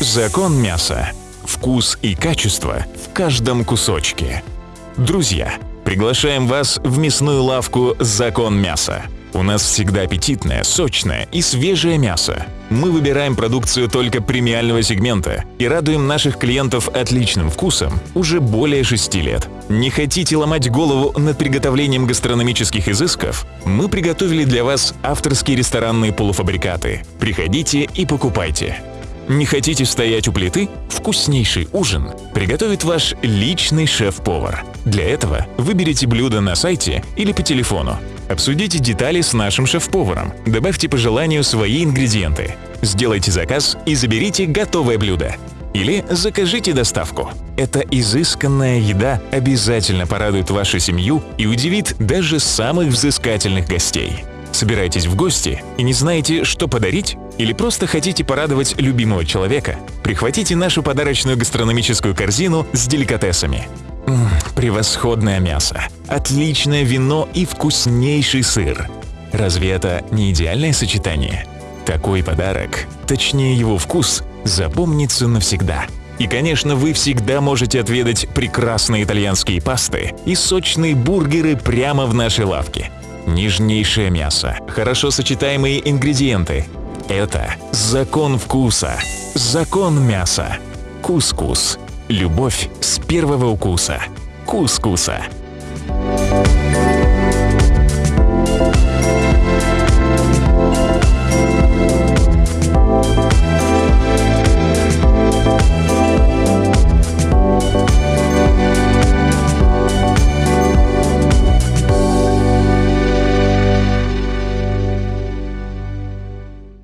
Закон мяса. Вкус и качество в каждом кусочке. Друзья, приглашаем вас в мясную лавку «Закон мяса». У нас всегда аппетитное, сочное и свежее мясо. Мы выбираем продукцию только премиального сегмента и радуем наших клиентов отличным вкусом уже более шести лет. Не хотите ломать голову над приготовлением гастрономических изысков? Мы приготовили для вас авторские ресторанные полуфабрикаты. Приходите и покупайте. Не хотите стоять у плиты? Вкуснейший ужин приготовит ваш личный шеф-повар. Для этого выберите блюдо на сайте или по телефону. Обсудите детали с нашим шеф-поваром. Добавьте по желанию свои ингредиенты. Сделайте заказ и заберите готовое блюдо. Или закажите доставку. Эта изысканная еда обязательно порадует вашу семью и удивит даже самых взыскательных гостей. Собираетесь в гости и не знаете, что подарить? Или просто хотите порадовать любимого человека? Прихватите нашу подарочную гастрономическую корзину с деликатесами. М превосходное мясо, отличное вино и вкуснейший сыр. Разве это не идеальное сочетание? Такой подарок, точнее его вкус, запомнится навсегда. И, конечно, вы всегда можете отведать прекрасные итальянские пасты и сочные бургеры прямо в нашей лавке. Нежнейшее мясо, хорошо сочетаемые ингредиенты. Это закон вкуса, закон мяса. Кускус. Любовь с первого укуса. Кускуса.